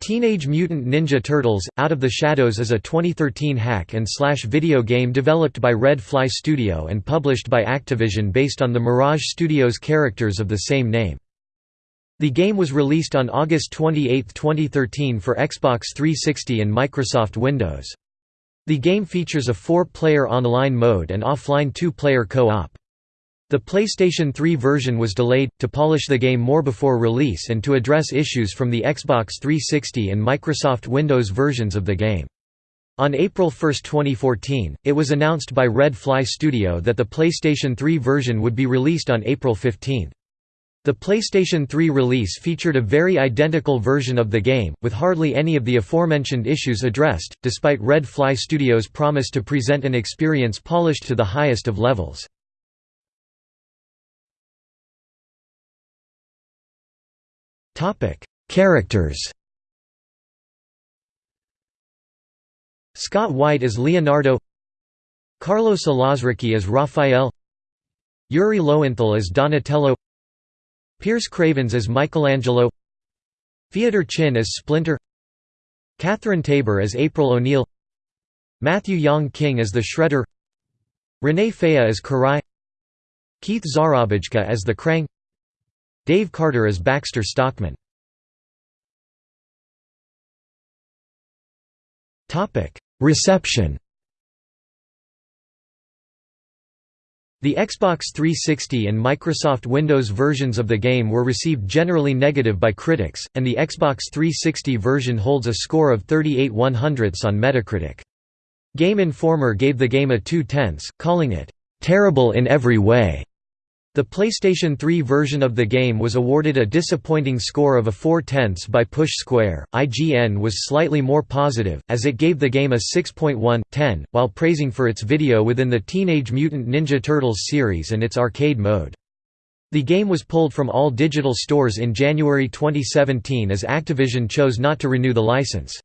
Teenage Mutant Ninja Turtles – Out of the Shadows is a 2013 hack and slash video game developed by Red Fly Studio and published by Activision based on the Mirage Studios characters of the same name. The game was released on August 28, 2013 for Xbox 360 and Microsoft Windows. The game features a four-player online mode and offline two-player co-op. The PlayStation 3 version was delayed, to polish the game more before release and to address issues from the Xbox 360 and Microsoft Windows versions of the game. On April 1, 2014, it was announced by Red Fly Studio that the PlayStation 3 version would be released on April 15. The PlayStation 3 release featured a very identical version of the game, with hardly any of the aforementioned issues addressed, despite Red Fly Studios' promise to present an experience polished to the highest of levels. Characters Scott Whyte as Leonardo Carlos Alazraqui as Raphael Yuri Lowenthal as Donatello Pierce Cravens as Michelangelo Theodore Chin as Splinter Catherine Taber as April O'Neil Matthew Yang King as the Shredder Renee Faia as Karai Keith Szarabajka as the Krang Dave Carter as Baxter Stockman. Reception The Xbox 360 and Microsoft Windows versions of the game were received generally negative by critics, and the Xbox 360 version holds a score of 38 100ths on Metacritic. Game Informer gave the game a 2 tenths, calling it, "...terrible in every way." The PlayStation 3 version of the game was awarded a disappointing score of a 4 tenths by Push Square. IGN was slightly more positive, as it gave the game a 6.1/10, while praising for its video within the Teenage Mutant Ninja Turtles series and its arcade mode. The game was pulled from all digital stores in January 2017 as Activision chose not to renew the license.